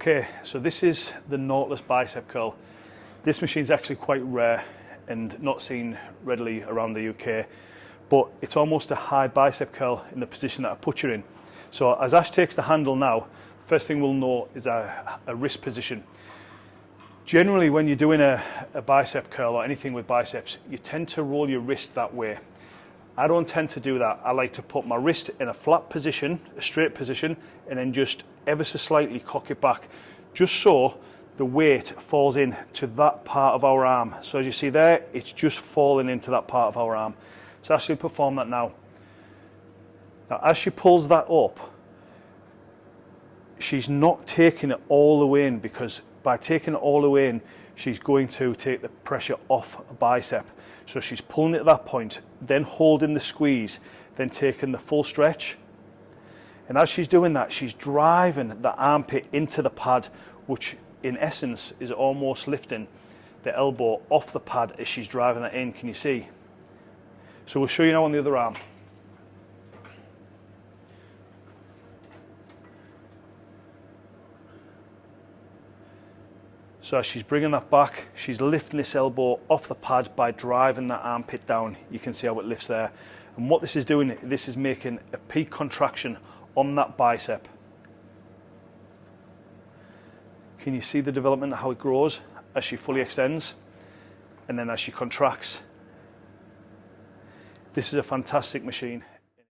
Okay, so this is the Nautilus bicep curl. This machine is actually quite rare and not seen readily around the UK, but it's almost a high bicep curl in the position that I put you in. So as Ash takes the handle now, first thing we'll note is a, a wrist position. Generally, when you're doing a, a bicep curl or anything with biceps, you tend to roll your wrist that way. I don't tend to do that. I like to put my wrist in a flat position, a straight position, and then just ever so slightly cock it back, just so the weight falls in to that part of our arm. So as you see there, it's just falling into that part of our arm. So actually perform that now. Now as she pulls that up, she's not taking it all the way in because by taking it all the way in, she's going to take the pressure off a bicep. So she's pulling it at that point, then holding the squeeze, then taking the full stretch. And as she's doing that, she's driving the armpit into the pad, which in essence is almost lifting the elbow off the pad as she's driving that in. Can you see? So we'll show you now on the other arm. So as she's bringing that back, she's lifting this elbow off the pad by driving that armpit down. You can see how it lifts there. And what this is doing, this is making a peak contraction on that bicep. Can you see the development, how it grows as she fully extends? And then as she contracts. This is a fantastic machine.